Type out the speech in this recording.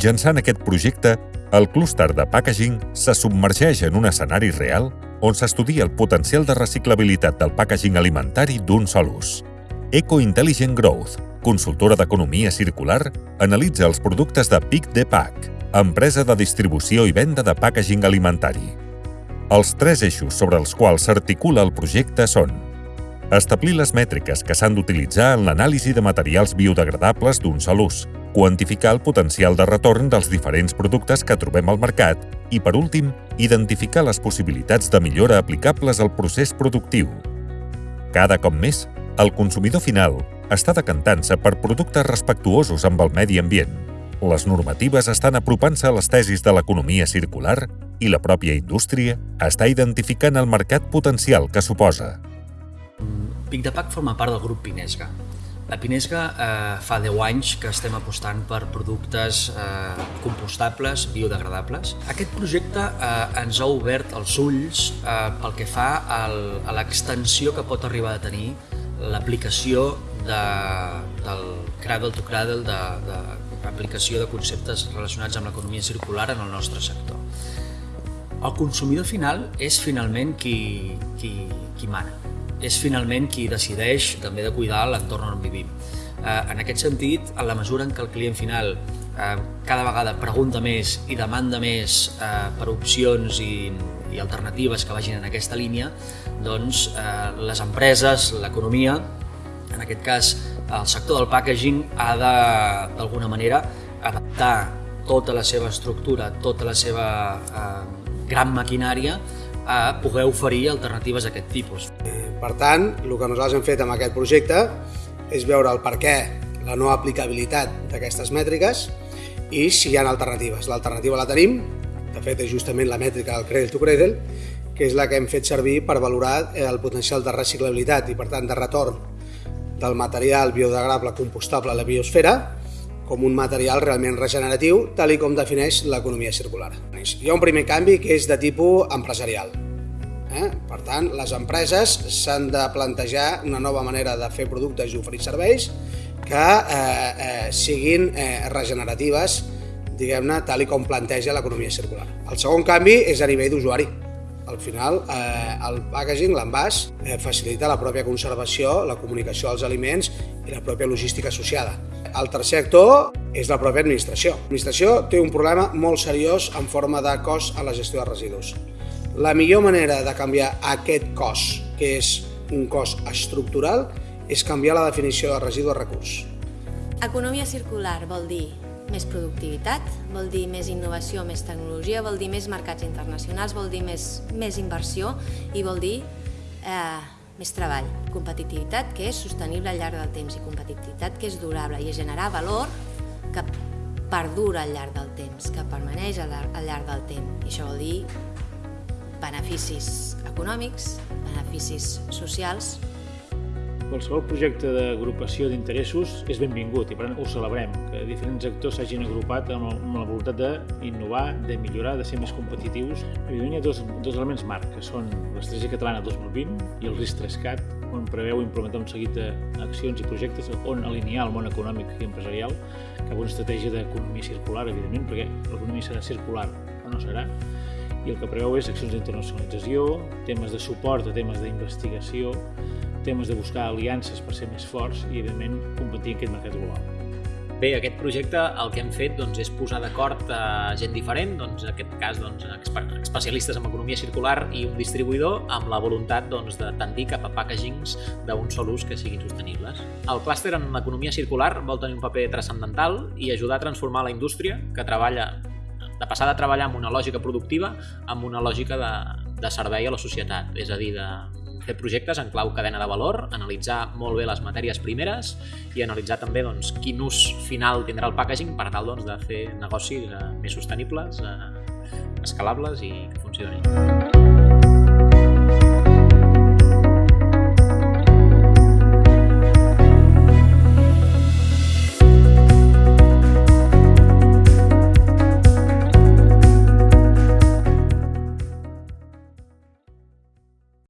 Mitjançant aquest projecte, el clúster de packaging se submergeix en un escenari real on s'estudia el potencial de reciclabilitat del packaging alimentari d'un sol ús. Eco Intelligent Growth, consultora d'economia circular, analitza els productes de Pic de Pack, empresa de distribució i venda de packaging alimentari. Els tres eixos sobre els quals s'articula el projecte són establir les mètriques que s'han d'utilitzar en l'anàlisi de materials biodegradables d'un sol ús, quantificar el potencial de retorn dels diferents productes que trobem al mercat i, per últim, identificar les possibilitats de millora aplicables al procés productiu. Cada cop més, el consumidor final està decantant-se per productes respectuosos amb el medi ambient. Les normatives estan apropant-se a les tesis de l'economia circular i la pròpia indústria està identificant el mercat potencial que suposa. Pic de Pac forma part del grup Pinesga. La Pinesga eh, fa 10 anys que estem apostant per productes eh, compostables, biodegradables. Aquest projecte eh, ens ha obert els ulls eh, pel que fa al, a l'extensió que pot arribar a tenir l'aplicació de, del cradle to cradle, de, de l'aplicació de conceptes relacionats amb l'economia circular en el nostre sector. El consumidor final és finalment qui, qui, qui mana és finalment qui decideix també de cuidar l'entorn on vivim. Eh, en aquest sentit, en la mesura en què el client final eh, cada vegada pregunta més i demanda més eh, per opcions i, i alternatives que vagin en aquesta línia, doncs les empreses, l'economia, en aquest cas el sector del packaging, ha d'alguna manera, adaptar tota la seva estructura, tota la seva eh, gran maquinària a poder oferir alternatives d'aquest tipus. Per tant, el que nosaltres hem fet amb aquest projecte és veure el per què, la no aplicabilitat d'aquestes mètriques i si hi ha alternatives. L'alternativa la tenim, de fet és justament la mètrica del Cradle to Cradle, que és la que hem fet servir per valorar el potencial de reciclabilitat i per tant de retorn del material biodegradable compostable a la biosfera com un material realment regeneratiu, tal i com defineix l'economia circular. Hi ha un primer canvi que és de tipus empresarial. Eh? Per tant, les empreses s'han de plantejar una nova manera de fer productes i oferir serveis que eh, eh, siguin eh, regeneratives, diguem-ne, tal i com planteja l'economia circular. El segon canvi és a nivell d'usuari. Al final, eh, el packaging, l'envàs, eh, facilita la pròpia conservació, la comunicació dels aliments i la pròpia logística associada. El tercer actor és la pròpia administració. L'administració té un problema molt seriós en forma de cost a la gestió de residus. La millor manera de canviar aquest cost, que és un cost estructural, és canviar la definició de residu a recurs. Economia circular vol dir més productivitat, vol dir més innovació, més tecnologia, vol dir més mercats internacionals, vol dir més, més inversió i vol dir eh, més treball, competitivitat que és sostenible al llarg del temps i competitivitat que és durable i és generar valor que perdura al llarg del temps, que permaneix al llarg del temps. I això vol dir beneficis econòmics, beneficis socials Qualsevol projecte d'agrupació d'interessos és benvingut i per tant ho celebrem, que diferents actors s'hagin agrupat amb, la voluntat d'innovar, de millorar, de ser més competitius. Evidentment hi ha dos, dos elements marc, que són l'Estratègia Catalana 2020 i el RIS3CAT, on preveu implementar un seguit d'accions i projectes on alinear el món econòmic i empresarial cap a una estratègia d'economia circular, evidentment, perquè l'economia serà circular o no serà, i el que preveu és accions d'internacionalització, temes de suport a temes d'investigació, temes de buscar aliances per ser més forts i, evidentment, competir en aquest mercat global. Bé, aquest projecte el que hem fet doncs, és posar d'acord a gent diferent, doncs, en aquest cas doncs, especialistes en economia circular i un distribuïdor amb la voluntat doncs, de tendir cap a packagings d'un sol ús que siguin sostenibles. El clúster en economia circular vol tenir un paper transcendental i ajudar a transformar la indústria que treballa de passar de treballar amb una lògica productiva amb una lògica de, de servei a la societat, és a dir, de fer projectes en clau cadena de valor, analitzar molt bé les matèries primeres i analitzar també doncs, quin ús final tindrà el packaging per tal doncs, de fer negocis eh, més sostenibles, eh, escalables i que funcionin.